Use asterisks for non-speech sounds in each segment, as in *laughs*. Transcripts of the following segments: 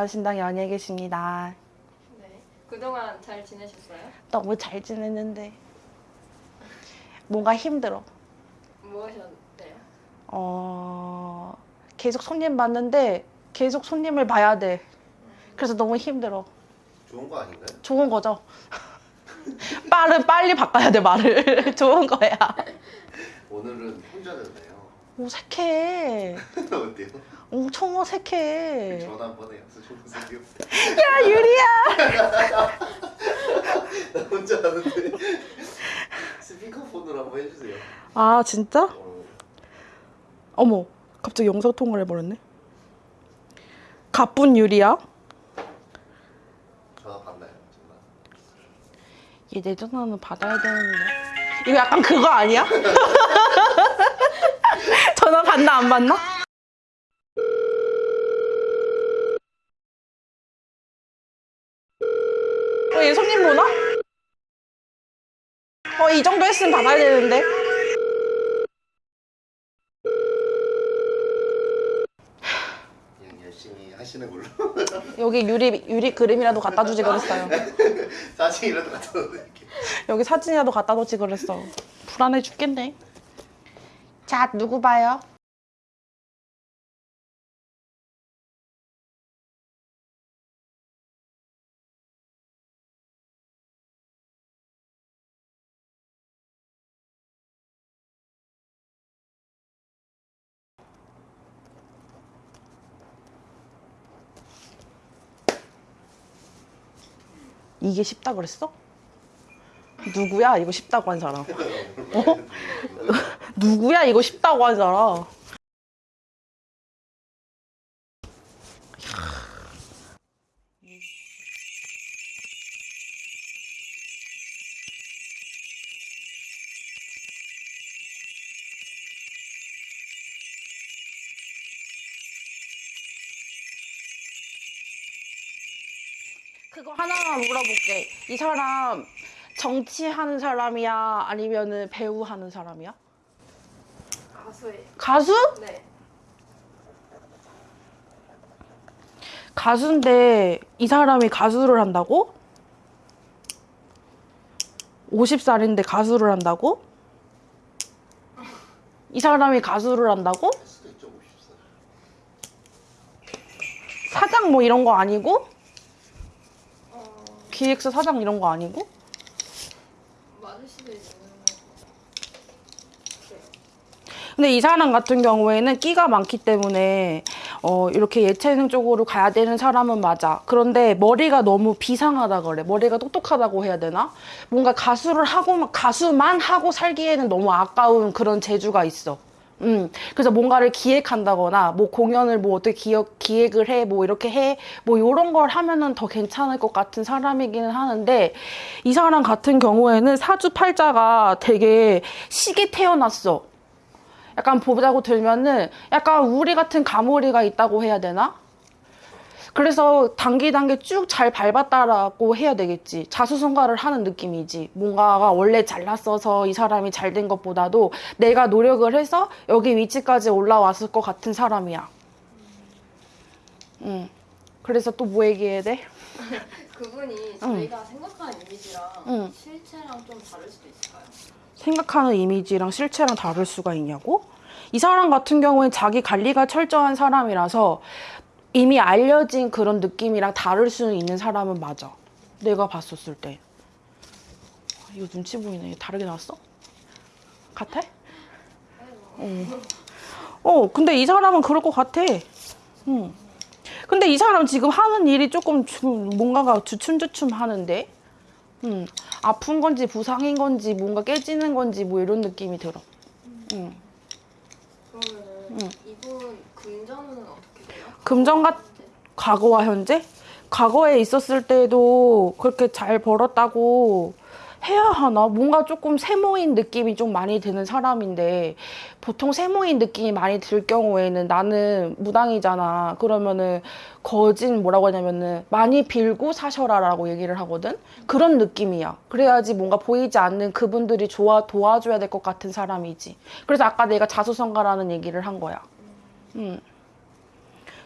연화신당 연예 계십니다. 네. 그동안 잘 지내셨어요? 너무 잘 지냈는데 뭔가 힘들어. 뭐 하셨대요? 어 계속 손님 봤는데 계속 손님을 봐야 돼. 그래서 너무 힘들어. 좋은 거 아닌가요? 좋은 거죠. *laughs* 빠른 빨리 바꿔야 돼 말을. *laughs* 좋은 거야. 오늘은 혼자였네요. 어색해. *laughs* 어때요? 엄청 어색해. 전화 한번 해요. 야 유리야. *laughs* 나 혼자 하는데 스피커폰으로 한번 해주세요. 아 진짜? 어, 어머 갑자기 영상 통화를 해버렸네. 가쁜 유리야. 전화 받나요? 전화. 얘내 전화는 받아야 되는데. 이거 약간 그거 아니야? *laughs* 전화 받나 안 받나? 어, 얘 손님 보나? 어, 이 정도 했으면 받아야 되는데. 그냥 열심히 하시는 걸로. 여기 유리, 유리 그림이라도 갖다 주지 그랬어요. *laughs* 사진이라도 갖다 놓을게요. 여기 사진이라도 갖다 놓지 그랬어. 불안해 죽겠네. 자, 누구 봐요? 이게 쉽다 그랬어? 누구야 이거 쉽다고 한 사람? 어? *laughs* 누구야 이거 쉽다고 한 사람? 그거 하나만 물어볼게. 이 사람 정치하는 사람이야? 아니면은 배우 하는 사람이야? 가수예요. 가수? 네. 가수인데 이 사람이 가수를 한다고? 50살인데 가수를 한다고? 이 사람이 가수를 한다고? 할 수도 있죠, 50살. 사장 뭐 이런 거 아니고? 어, 기획사 사장 이런 거 아니고? 근데 이 사람 같은 경우에는 끼가 많기 때문에 어, 이렇게 예체능 쪽으로 가야 되는 사람은 맞아. 그런데 머리가 너무 비상하다 그래. 머리가 똑똑하다고 해야 되나? 뭔가 가수를 하고 가수만 하고 살기에는 너무 아까운 그런 재주가 있어. 음, 그래서 뭔가를 기획한다거나, 뭐 공연을 뭐 어떻게 기획, 기획을 해, 뭐 이렇게 해, 뭐 이런 걸 하면은 더 괜찮을 것 같은 사람이기는 하는데, 이 사람 같은 경우에는 사주팔자가 되게 시게 태어났어. 약간 보자고 들면은 약간 우리 같은 가모리가 있다고 해야 되나? 그래서 단기 단계 쭉 잘 밟았다라고 해야 되겠지. 자수성가를 하는 느낌이지. 뭔가가 원래 잘났어서 이 사람이 잘 된 것보다도 내가 노력을 해서 여기 위치까지 올라왔을 것 같은 사람이야. 응. 그래서 또 뭐 얘기해야 돼? *laughs* 그분이 저희가 생각하는 이미지랑 응. 실체랑 좀 다를 수도 있을까요? 생각하는 이미지랑 실체랑 다를 수가 있냐고? 이 사람 같은 경우엔 자기 관리가 철저한 사람이라서 이미 알려진 그런 느낌이랑 다를 수는 있는 사람은 맞아. 내가 봤었을 때. 아, 이거 눈치 보이네. 다르게 나왔어? 같아? 어. 어, 근데 이 사람은 그럴 것 같아. 응. 근데 이 사람 지금 하는 일이 조금 주- 뭔가가 주춤주춤 하는데? 음, 아픈 건지 부상인 건지 뭔가 깨지는 건지 뭐 이런 느낌이 들어. 음. 그러면은 이분 금전은 어떻게 돼요? 금전 같- 과거와 현재? 과거에 있었을 때도 그렇게 잘 벌었다고 해야 하나? 뭔가 조금 세모인 느낌이 좀 많이 드는 사람인데 보통 세모인 느낌이 많이 들 경우에는 나는 무당이잖아. 그러면은 거진 뭐라고 하냐면은 많이 빌고 사셔라 라고 얘기를 하거든. 그런 느낌이야. 그래야지 뭔가 보이지 않는 그분들이 좋아 도와줘야 될 것 같은 사람이지. 그래서 아까 내가 자수성가라는 얘기를 한 거야. 음.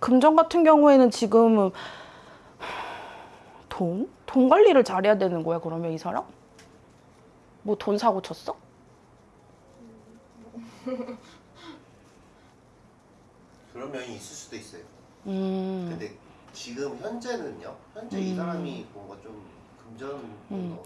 금전 같은 경우에는 지금 돈? 돈 관리를 잘해야 되는 거야 그러면 이 사람? 뭐 돈 사고 쳤어? *laughs* 그런 면이 있을 수도 있어요. 음. 근데 지금 현재는요. 현재 이 사람이 뭔가 좀 금전 음.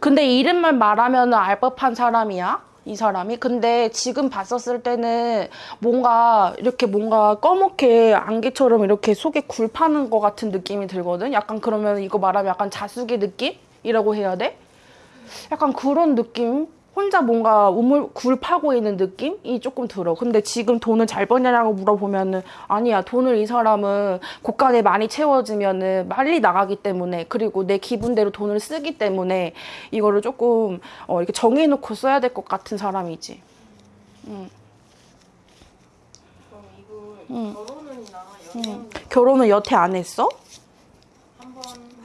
근데 이름만 말하면 알 법한 사람이야. 이 사람이. 근데 지금 봤었을 때는 뭔가 이렇게 뭔가 검게 안개처럼 이렇게 속에 굴 파는 것 같은 느낌이 들거든. 약간 그러면 이거 말하면 약간 자숙의 느낌 이라고 해야 돼? 약간 그런 느낌? 혼자 뭔가 우물 굴 파고 있는 느낌이 조금 들어. 근데 지금 돈을 잘 버냐라고 물어보면은 아니야. 돈을 이 사람은 곳간에 많이 채워지면은 빨리 나가기 때문에 그리고 내 기분대로 돈을 쓰기 때문에 이거를 조금 어, 이렇게 정해놓고 써야 될 것 같은 사람이지. 그럼 이분 음. 연애운은 결혼은 여태 안 했어?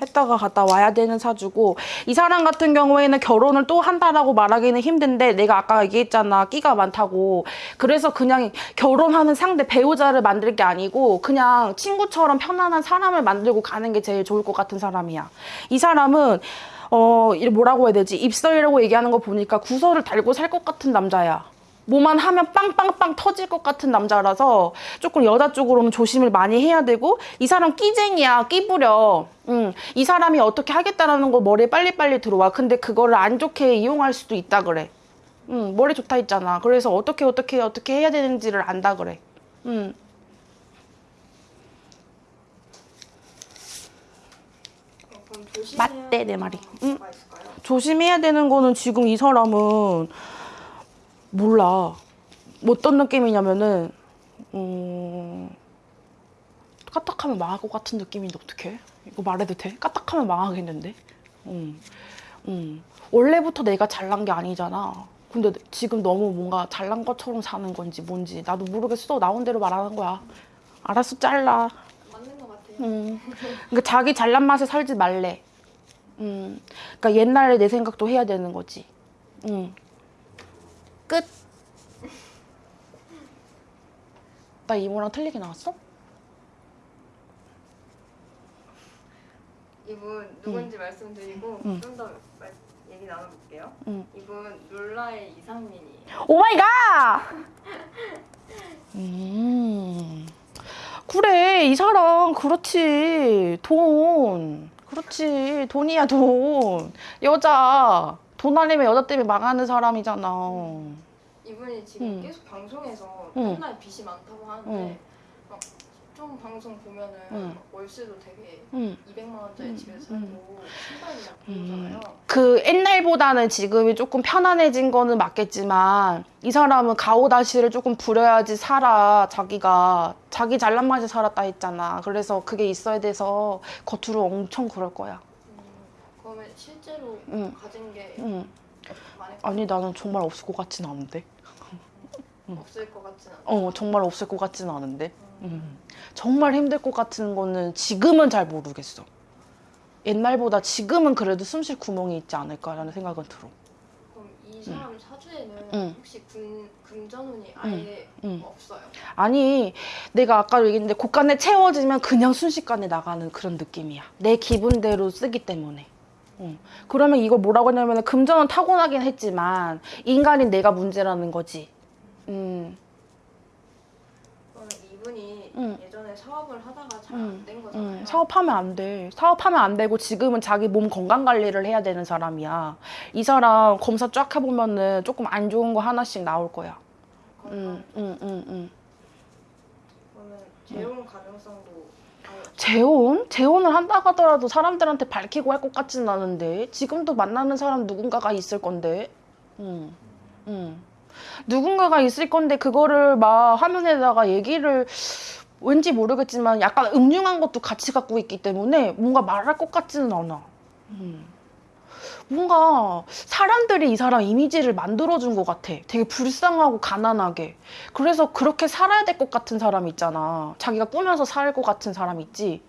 했다가 갔다 와야 되는 사주고 이 사람 같은 경우에는 결혼을 또 한다라고 말하기는 힘든데 내가 아까 얘기했잖아 끼가 많다고. 그래서 그냥 결혼하는 상대 배우자를 만들 게 아니고 그냥 친구처럼 편안한 사람을 만들고 가는 게 제일 좋을 것 같은 사람이야. 이 사람은 어이 뭐라고 해야 되지? 입설이라고 얘기하는 거 보니까 구설을 달고 살 것 같은 남자야 뭐만 하면 빵빵빵 터질 것 같은 남자라서 조금 여자 쪽으로는 조심을 많이 해야 되고 이 사람 끼쟁이야 끼부려 음, 이 사람이 어떻게 하겠다라는 거 머리에 빨리빨리 들어와 근데 그거를 안 좋게 이용할 수도 있다 그래 음, 머리 좋다 했잖아 그래서 어떻게 어떻게 어떻게 해야 되는지를 안다 그래 음. 맞대, 내 말이. 있을까요? 조심해야 되는 거는 지금 이 사람은 몰라. 뭐 어떤 느낌이냐면은 음, 까딱하면 망할 것 같은 느낌인데 어떡해? 이거 말해도 돼? 까딱하면 망하겠는데? 음, 음. 원래부터 내가 잘난 게 아니잖아. 근데 지금 너무 뭔가 잘난 것처럼 사는 건지 뭔지 나도 모르겠어. 나온 대로 말하는 거야. 알았어, 잘라. 맞는 것 같아요. 음. 그러니까 자기 잘난 맛에 살지 말래. 음. 그러니까 옛날에 내 생각도 해야 되는 거지. 음. 끝. 나 이모랑 틀리게 나왔어? 이분 누군지 말씀드리고 음. 좀더 얘기 나눠볼게요. 음. 이분 룰라의 이상민이에요. oh my god! 음. 그래, 이 사람, 그렇지. 돈. 그렇지. 돈이야, 돈. 여자. 돈 아니면 여자 때문에 망하는 사람이잖아. 이분이 지금 음. 계속 방송에서 음. 맨날 빚이 많다고 하는데 음. 막좀 방송 보면은 음. 월세도 되게 응. 200만 원짜리 음, 집에서 음. 살고 신발이 막 음. 보잖아요. 그 옛날보다는 지금이 조금 편안해진 거는 맞겠지만 이 사람은 가오다시를 조금 부려야지 살아 자기가 자기 잘난 맛에 살았다 했잖아 그래서 그게 있어야 돼서 겉으로 엄청 그럴 거야 음, 그러면 실제로 음. 가진 게 응. 아니 나는 정말 없을 것 같진 않은데 *laughs* 없을 것 같진 않아. 어 정말 없을 것 같진 않은데 음. 정말 힘들 것 같은 거는 지금은 잘 모르겠어 옛날보다 지금은 그래도 숨쉴 구멍이 있지 않을까라는 생각은 들어 그럼 이 사람 사주에는 음. 혹시 금, 금전운이 아예 음. 없어요? 아니 내가 아까도 얘기했는데 곳간에 채워지면 그냥 순식간에 나가는 그런 느낌이야 내 기분대로 쓰기 때문에 응. 그러면 이걸 뭐라고 하냐면 금전은 타고나긴 했지만 인간인 내가 문제라는 거지 음, 이분이 음. 예전에 사업을 하다가 잘 음. 안된 거잖아요. 음, 사업하면 안 돼. 사업하면 안 되고 지금은 자기 몸 건강 관리를 해야 되는 사람이야. 이 사람 검사 쫙 해보면은 조금 안 좋은 거 하나씩 나올 거야. 음, 음, 음, 음. 그러면 재혼 가능성도. 재혼? 재혼을 한다 하더라도 사람들한테 밝히고 할 것 같지는 않은데 지금도 만나는 사람 누군가가 있을 건데 음, 음. 누군가가 있을 건데 그거를 막 화면에다가 얘기를 왠지 모르겠지만 약간 음흉한 것도 같이 갖고 있기 때문에 뭔가 말할 것 같지는 않아 음. 뭔가 사람들이 이 사람 이미지를 만들어준 것 같아. 되게 불쌍하고 가난하게. 그래서 그렇게 살아야 될 것 같은 사람 있잖아. 자기가 꾸며서 살 것 같은 사람 있지.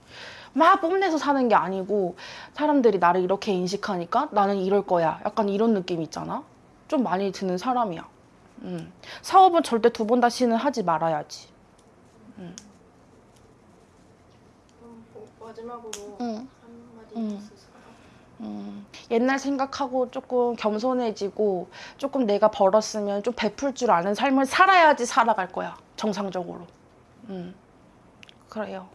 막 뽐내서 사는 게 아니고 사람들이 나를 이렇게 인식하니까 나는 이럴 거야. 약간 이런 느낌 있잖아. 좀 많이 드는 사람이야. 음. 사업은 절대 두 번 다시는 하지 말아야지. 뭐, 뭐 마지막으로 응. 한마디 응. 음, 옛날 생각하고 조금 겸손해지고 조금 내가 벌었으면 좀 베풀 줄 아는 삶을 살아야지 살아갈 거야 정상적으로. 음, 그래요.